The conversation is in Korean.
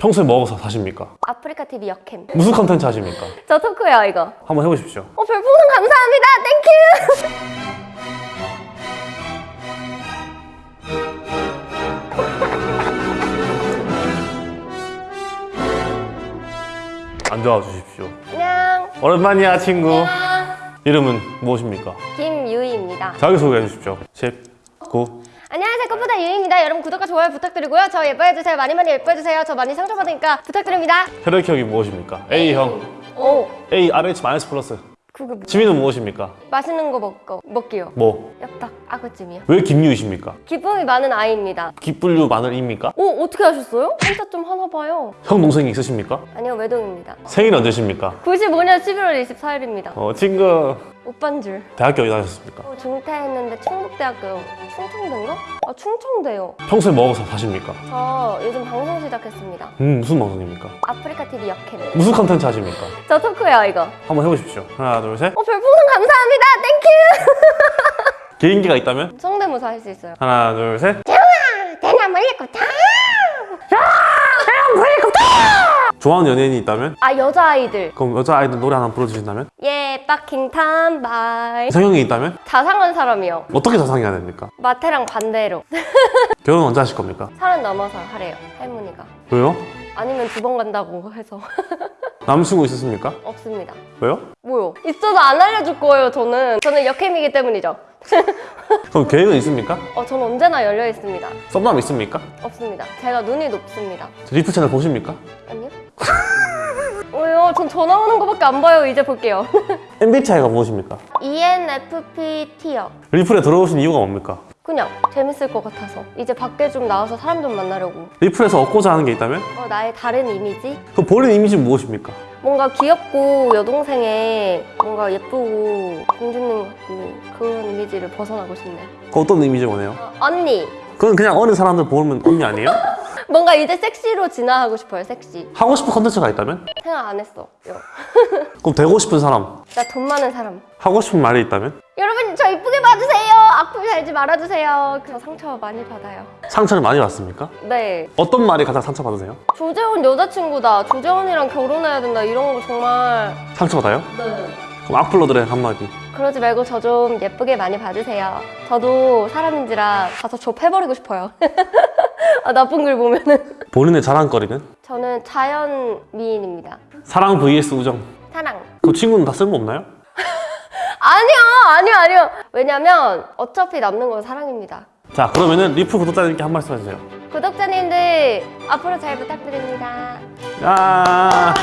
평소에 먹어서 사십니까? 아프리카 TV 여캠. 무슨 컨텐츠 하십니까? 저 토크요 이거. 한번 해보십시오. 어 별풍선 감사합니다. Thank you. 앉아와 주십시오. 안녕. 오랜만이야 친구. 안녕. 이름은 무엇입니까? 김유희입니다. 자기소개해 주십시오. 10, 9. 안녕하세요. 꽃보다 유희입니다. 여러분 구독과 좋아요 부탁드리고요. 저 예뻐해주세요. 많이 많이 예뻐해주세요. 저 많이 상처받으니까 부탁드립니다. 혈액형이 무엇입니까? A형. 오. A, RH 마이너스 플러스. 그게 뭐? 취미는 무엇입니까? 맛있는 거 먹고 먹기요. 뭐? 엽떡 아구찜이요. 왜 김유이십니까? 기쁨이 많은 아이입니다. 기뿔류 마늘입니까? 오 어떻게 하셨어요? 한자 좀 하나 봐요. 형 동생이 있으십니까? 아니요 외동입니다. 생일 언제십니까? 95년 11월 24일입니다. 어 친구 오빠인 줄. 대학교 어디 다녔습니까? 어, 중퇴했는데 충북대학교 충청대인가? 아 충청대요. 평소에 먹어서 사십니까? 저 요즘 방송 시작했습니다. 음 무슨 방송입니까? 아프리카 TV 여캠. 무슨 컨텐츠 하십니까? 저 토크요 이거. 한번 해보십시오. 하나 둘 셋. 어 별풍선 감사합니다. Thank you. 개인기가 있다면? 성대모사 할 수 있어요. 하나 둘 셋. 대나무 헬리콥터. 좋아하는 연예인이 있다면? 아 여자아이들. 그럼 여자 아이들 노래 하나 불러주신다면? 예 fucking boy. 이상형이 있다면? 자상한 사람이요. 어떻게 자상해야 됩니까? 마태랑 반대로. 결혼 언제 하실 겁니까? 서른 넘어서 하래요. 할머니가. 왜요? 아니면 두 번 간다고 해서 남자친구 있으십니까? 없습니다. 왜요? 뭐요? 있어도 안 알려줄 거예요. 저는. 저는 여캠이기 때문이죠. 그럼 계획은 있습니까? 어, 전 언제나 열려 있습니다. 썸남 있습니까? 없습니다. 제가 눈이 높습니다. 리플 채널 보십니까? 아니요? 왜요? 전 전화 오는 거밖에 안 봐요. 이제 볼게요. MBTI가 무엇입니까? E ENFPT요. 리플에 들어오신 이유가 뭡니까? 그냥 재밌을 것 같아서 이제 밖에 좀 나와서 사람 좀 만나려고. 리플에서 얻고자 하는 게 있다면? 어, 나의 다른 이미지? 그럼 본인 이미지는 무엇입니까? 뭔가 귀엽고 여동생에 뭔가 예쁘고 공주님 같고 그런 이미지를 벗어나고 싶네요. 그 어떤 이미지 원해요? 어, 언니! 그건 그냥 어린 사람들 보면 언니 아니에요? 뭔가 이제 섹시로 진화하고 싶어요, 섹시. 하고 싶은 컨텐츠가 있다면? 생각 안 했어. 그럼 되고 싶은 사람 나 돈 많은 사람. 하고 싶은 말이 있다면? 여러분 저 이쁘게 봐주세요. 악플 달지 말아주세요. 저 상처 많이 받아요. 상처를 많이 받습니까? 네. 어떤 말이 가장 상처 받으세요? 조재원 여자친구다. 조재원이랑 결혼해야 된다. 이런 거 정말. 상처 받아요? 네. 그럼 악플러들의 한마디 그러지 말고 저 좀 예쁘게 많이 봐주세요. 저도 사람인지라 가서 좁혀버리고 싶어요. 아, 나쁜 글 보면은. 본인의 자랑거리는? 저는 자연 미인입니다. 사랑 vs 우정 사랑. 그 친구는 다 쓸모없나요? 아니요, 아니요, 아니요. 왜냐면 어차피 남는 건 사랑입니다. 자 그러면은 리플 구독자님께 한 말씀 해주세요 구독자님들 앞으로 잘 부탁드립니다. 야